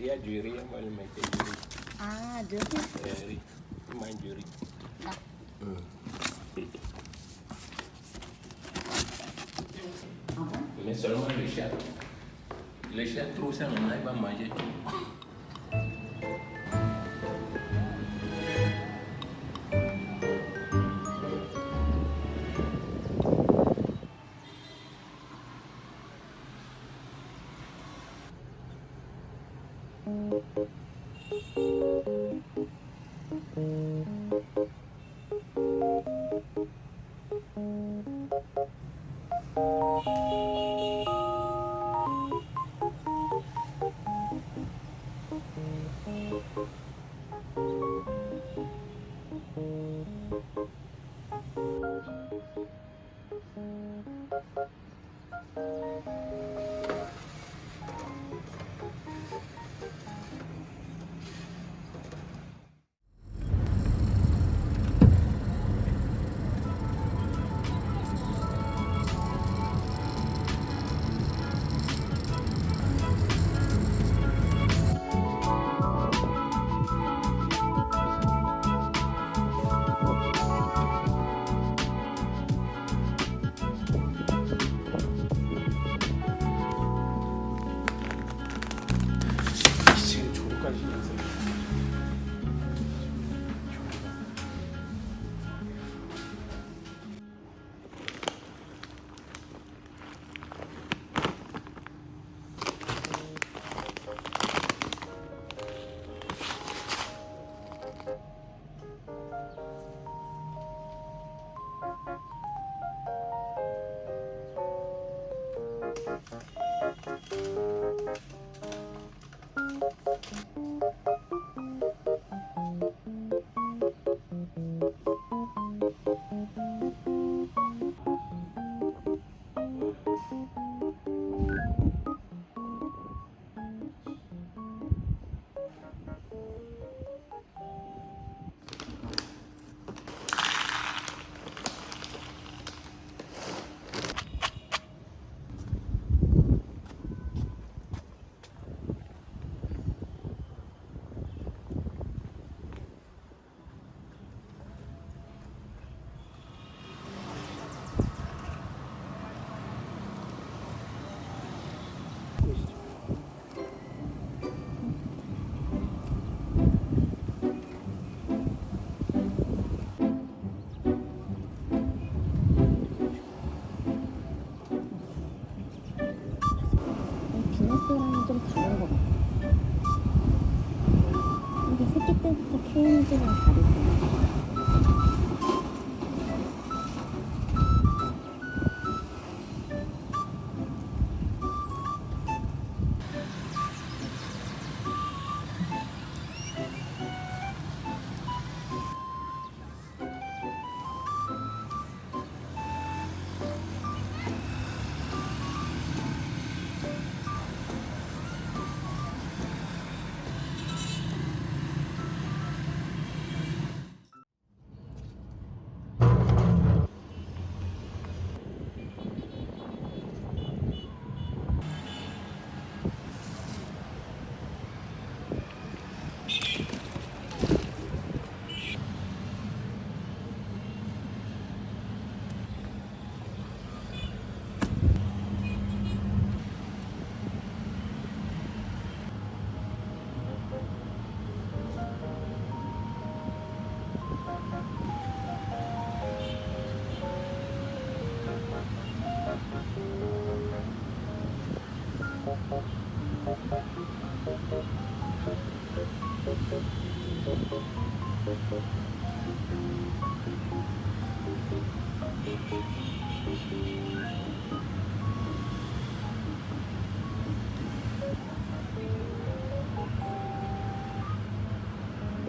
Dia juri yang paling macam juri. 아, 늘 Juri. Main juri. Dah. Hmm. Mais seulement le chat. Le chat trouve ça maintenant, il va manger tout. うん。Thank you.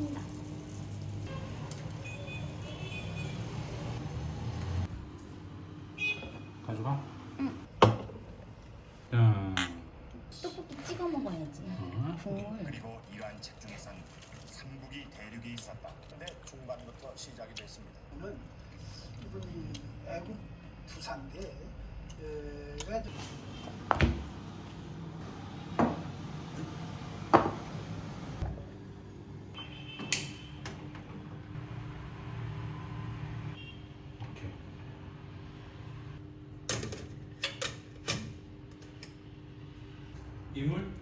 진다. 가져가. 응. 자, 찍어 먹어야지. 국물. 그리고 이러한 책 중에선 삼국이 대륙이 있었다. 근데 중반부터 시작이 됐습니다. 보면 이분이 애국 부사인데 이물?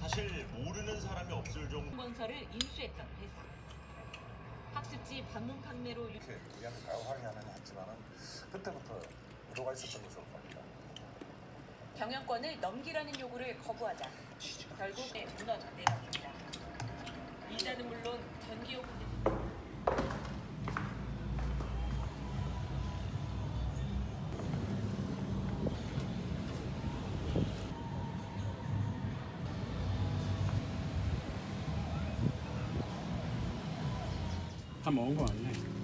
사실 모르는 사람이 없을 정도. 원서를 인수했던 회사. 학습지 방문 판매로 유... 이렇게 우리한테 가요하게는 했지만은 그때부터 의도가 있었던 것으로 봅니다. 경영권을 넘기라는 요구를 거부하자 결국 네, 무너져 내렸습니다. 이자는 물론 전기요금 他번먹 어.